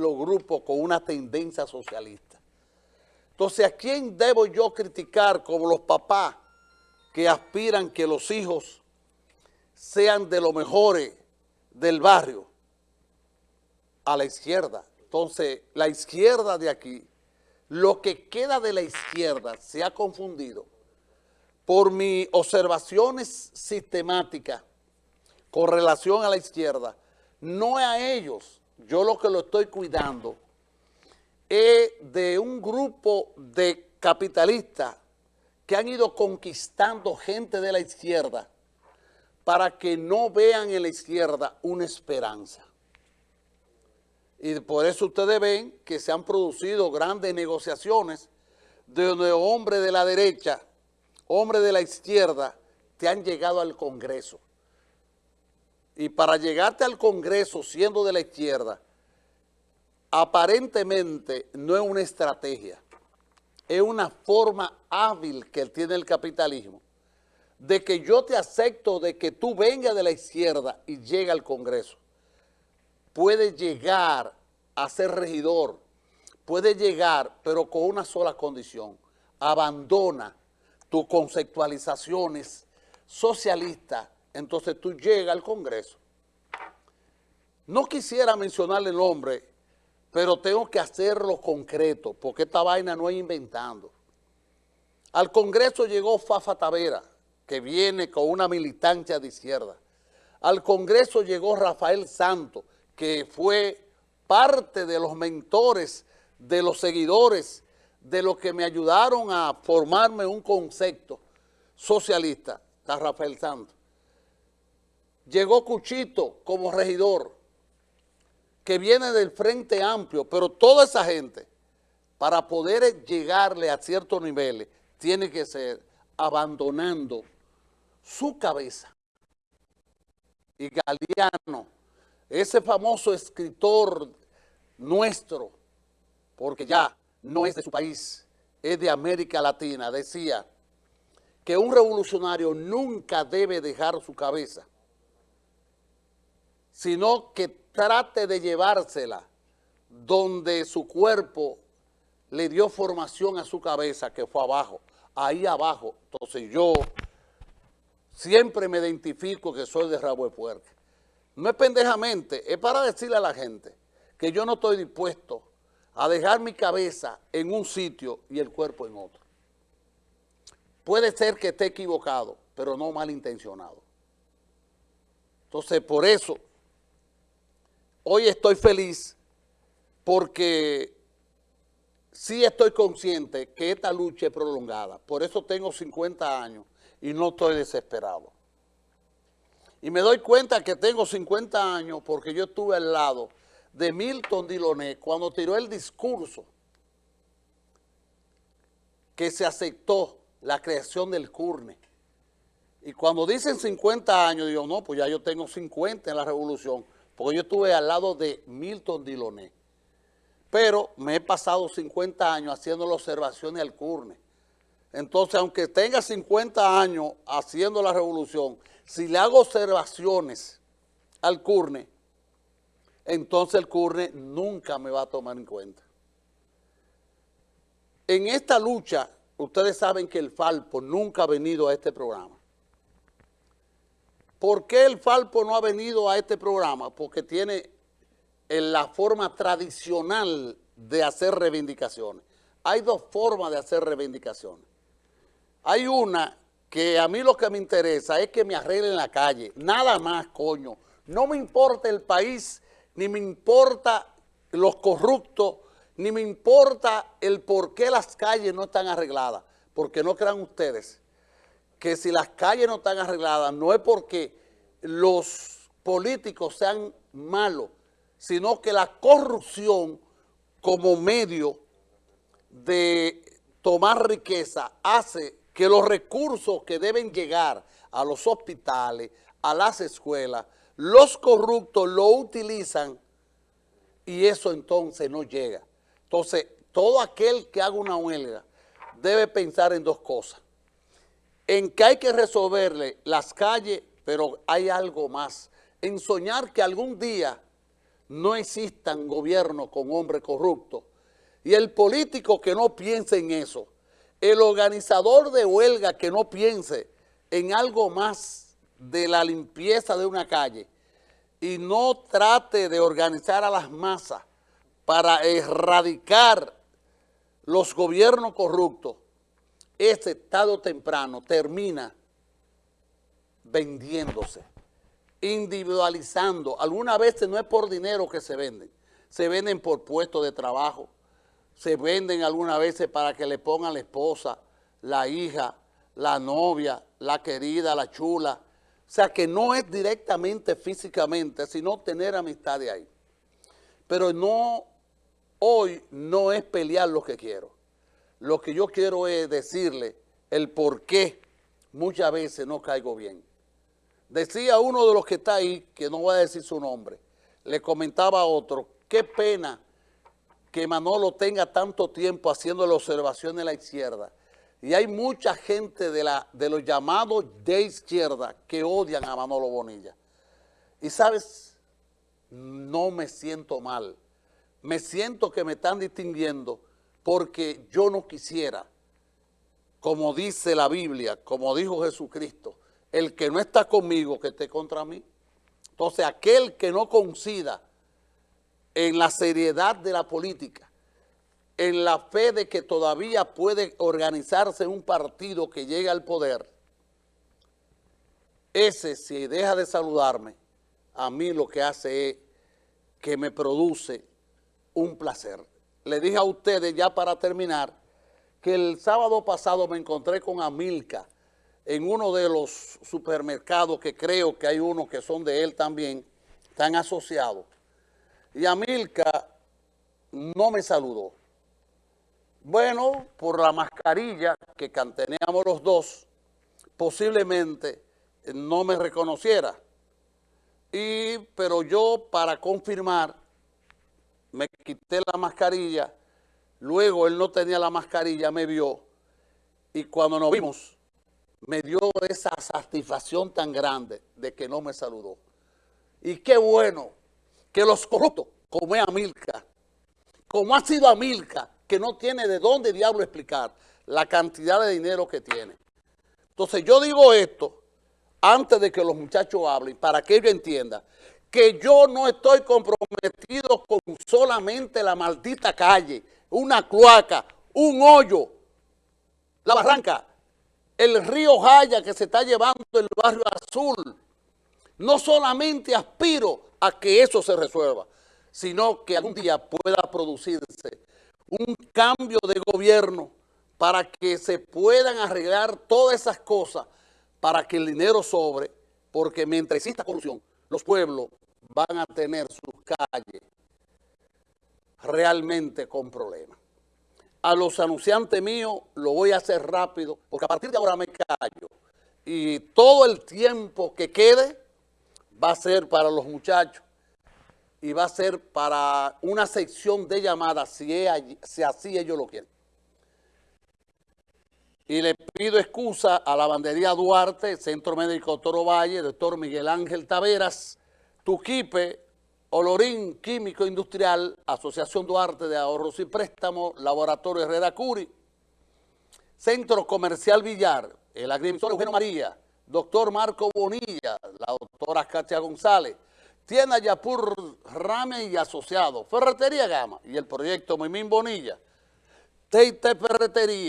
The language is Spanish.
los grupos con una tendencia socialista. Entonces, ¿a quién debo yo criticar como los papás que aspiran que los hijos sean de los mejores del barrio? A la izquierda. Entonces, la izquierda de aquí, lo que queda de la izquierda se ha confundido por mis observaciones sistemáticas con relación a la izquierda, no a ellos, yo lo que lo estoy cuidando es de un grupo de capitalistas que han ido conquistando gente de la izquierda para que no vean en la izquierda una esperanza. Y por eso ustedes ven que se han producido grandes negociaciones de donde hombres de la derecha, hombres de la izquierda, te han llegado al Congreso. Y para llegarte al Congreso siendo de la izquierda, aparentemente no es una estrategia, es una forma hábil que tiene el capitalismo de que yo te acepto de que tú vengas de la izquierda y llegue al Congreso. Puede llegar a ser regidor, puede llegar, pero con una sola condición, abandona tus conceptualizaciones socialistas, entonces tú llegas al Congreso. No quisiera mencionarle el nombre pero tengo que hacerlo concreto, porque esta vaina no es inventando. Al Congreso llegó Fafa Tavera, que viene con una militancia de izquierda. Al Congreso llegó Rafael Santos, que fue parte de los mentores, de los seguidores, de los que me ayudaron a formarme un concepto socialista, Rafael Santos. Llegó Cuchito como regidor, que viene del Frente Amplio, pero toda esa gente, para poder llegarle a ciertos niveles, tiene que ser abandonando su cabeza. Y Galeano, ese famoso escritor nuestro, porque ya no es de su país, es de América Latina, decía que un revolucionario nunca debe dejar su cabeza, sino que trate de llevársela donde su cuerpo le dio formación a su cabeza, que fue abajo, ahí abajo. Entonces yo siempre me identifico que soy de rabo de puerca. No es pendejamente, es para decirle a la gente que yo no estoy dispuesto a dejar mi cabeza en un sitio y el cuerpo en otro. Puede ser que esté equivocado, pero no malintencionado. Entonces, por eso hoy estoy feliz porque sí estoy consciente que esta lucha es prolongada. Por eso tengo 50 años y no estoy desesperado. Y me doy cuenta que tengo 50 años porque yo estuve al lado de Milton Diloné cuando tiró el discurso que se aceptó la creación del CURNE. Y cuando dicen 50 años, digo, no, pues ya yo tengo 50 en la revolución porque yo estuve al lado de Milton Diloné, pero me he pasado 50 años haciendo las observaciones al CURNE. Entonces, aunque tenga 50 años haciendo la revolución, si le hago observaciones al CURNE, entonces el CURNE nunca me va a tomar en cuenta. En esta lucha, ustedes saben que el Falpo nunca ha venido a este programa. ¿Por qué el Falpo no ha venido a este programa? Porque tiene la forma tradicional de hacer reivindicaciones. Hay dos formas de hacer reivindicaciones. Hay una que a mí lo que me interesa es que me arreglen la calle. Nada más, coño. No me importa el país, ni me importa los corruptos, ni me importa el por qué las calles no están arregladas. Porque no crean ustedes que si las calles no están arregladas, no es porque los políticos sean malos, sino que la corrupción como medio de tomar riqueza hace que los recursos que deben llegar a los hospitales, a las escuelas, los corruptos lo utilizan y eso entonces no llega. Entonces, todo aquel que haga una huelga debe pensar en dos cosas en que hay que resolverle las calles, pero hay algo más, en soñar que algún día no existan gobiernos con hombres corruptos. Y el político que no piense en eso, el organizador de huelga que no piense en algo más de la limpieza de una calle y no trate de organizar a las masas para erradicar los gobiernos corruptos, ese estado temprano termina vendiéndose, individualizando. Algunas veces no es por dinero que se venden, se venden por puestos de trabajo, se venden algunas veces para que le pongan la esposa, la hija, la novia, la querida, la chula. O sea, que no es directamente físicamente, sino tener amistad de ahí. Pero no, hoy no es pelear lo que quiero. Lo que yo quiero es decirle el por qué muchas veces no caigo bien. Decía uno de los que está ahí, que no voy a decir su nombre, le comentaba a otro, qué pena que Manolo tenga tanto tiempo haciendo la observación de la izquierda. Y hay mucha gente de, la, de los llamados de izquierda que odian a Manolo Bonilla. Y sabes, no me siento mal. Me siento que me están distinguiendo porque yo no quisiera, como dice la Biblia, como dijo Jesucristo, el que no está conmigo, que esté contra mí. Entonces, aquel que no coincida en la seriedad de la política, en la fe de que todavía puede organizarse un partido que llegue al poder, ese, si deja de saludarme, a mí lo que hace es que me produce un placer. Le dije a ustedes, ya para terminar, que el sábado pasado me encontré con Amilca, en uno de los supermercados, que creo que hay unos que son de él también, están asociados. Y Amilca no me saludó. Bueno, por la mascarilla que canteneamos los dos, posiblemente no me reconociera. Y, pero yo, para confirmar, me quité la mascarilla, luego él no tenía la mascarilla, me vio, y cuando nos vimos, me dio esa satisfacción tan grande de que no me saludó. Y qué bueno que los corruptos, como es Amilca, como ha sido Amilca, que no tiene de dónde diablo explicar la cantidad de dinero que tiene. Entonces yo digo esto antes de que los muchachos hablen, para que ellos entiendan que yo no estoy comprometido con solamente la maldita calle, una cloaca, un hoyo, la barranca, el río Jaya que se está llevando el barrio azul. No solamente aspiro a que eso se resuelva, sino que algún día pueda producirse un cambio de gobierno para que se puedan arreglar todas esas cosas para que el dinero sobre, porque mientras exista corrupción, los pueblos van a tener sus calles realmente con problemas a los anunciantes míos lo voy a hacer rápido, porque a partir de ahora me callo. Y todo el tiempo que quede va a ser para los muchachos y va a ser para una sección de llamadas, si, si así ellos lo quieren. Y le pido excusa a la bandería Duarte, Centro Médico Toro Valle, doctor Miguel Ángel Taveras, Tuquipe, Olorín Químico Industrial, Asociación Duarte de Ahorros y Préstamos, Laboratorio Herrera Curi, Centro Comercial Villar, el agrimensor Eugenio María, doctor Marco Bonilla, la doctora Katia González, Tienda Yapur Rame y Asociado, Ferretería Gama y el proyecto Mimín Bonilla, Teite Ferretería,